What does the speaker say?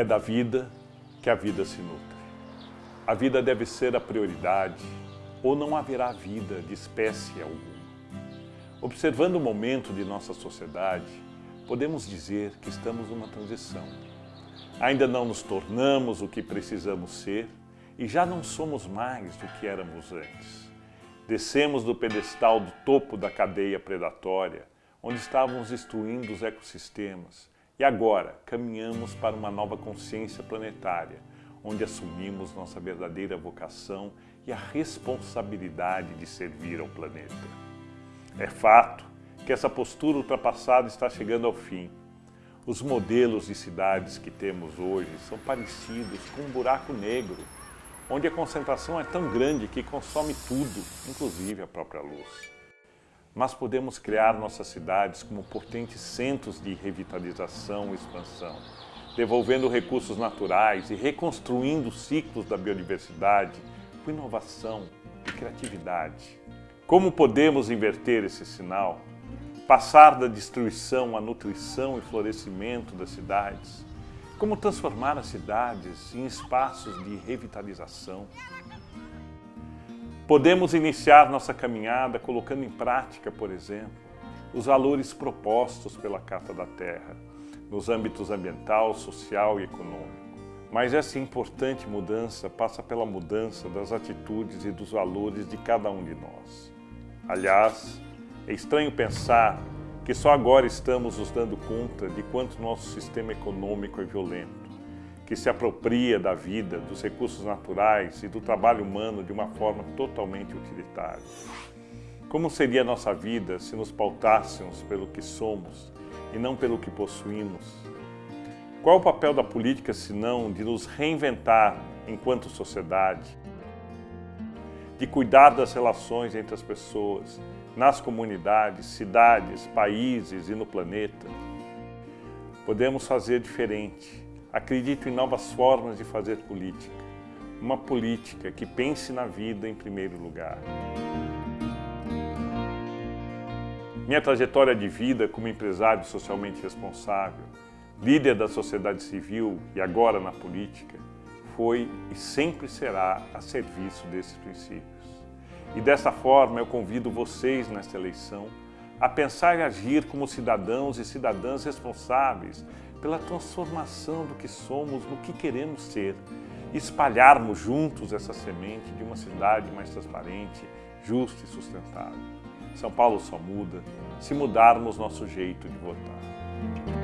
É da vida que a vida se nutre. A vida deve ser a prioridade ou não haverá vida de espécie alguma. Observando o momento de nossa sociedade, podemos dizer que estamos numa transição. Ainda não nos tornamos o que precisamos ser e já não somos mais do que éramos antes. Descemos do pedestal do topo da cadeia predatória, onde estávamos destruindo os ecossistemas, e agora caminhamos para uma nova consciência planetária, onde assumimos nossa verdadeira vocação e a responsabilidade de servir ao planeta. É fato que essa postura ultrapassada está chegando ao fim. Os modelos de cidades que temos hoje são parecidos com um buraco negro, onde a concentração é tão grande que consome tudo, inclusive a própria luz mas podemos criar nossas cidades como potentes centros de revitalização e expansão, devolvendo recursos naturais e reconstruindo ciclos da biodiversidade com inovação e criatividade. Como podemos inverter esse sinal? Passar da destruição à nutrição e florescimento das cidades? Como transformar as cidades em espaços de revitalização? Podemos iniciar nossa caminhada colocando em prática, por exemplo, os valores propostos pela Carta da Terra, nos âmbitos ambiental, social e econômico. Mas essa importante mudança passa pela mudança das atitudes e dos valores de cada um de nós. Aliás, é estranho pensar que só agora estamos nos dando conta de quanto nosso sistema econômico é violento que se apropria da vida, dos recursos naturais e do trabalho humano de uma forma totalmente utilitária. Como seria a nossa vida se nos pautássemos pelo que somos e não pelo que possuímos? Qual o papel da política, senão de nos reinventar enquanto sociedade, de cuidar das relações entre as pessoas, nas comunidades, cidades, países e no planeta? Podemos fazer diferente, Acredito em novas formas de fazer política. Uma política que pense na vida em primeiro lugar. Minha trajetória de vida como empresário socialmente responsável, líder da sociedade civil e agora na política, foi e sempre será a serviço desses princípios. E dessa forma eu convido vocês nesta eleição a pensar e agir como cidadãos e cidadãs responsáveis pela transformação do que somos no que queremos ser e espalharmos juntos essa semente de uma cidade mais transparente, justa e sustentável. São Paulo só muda se mudarmos nosso jeito de votar.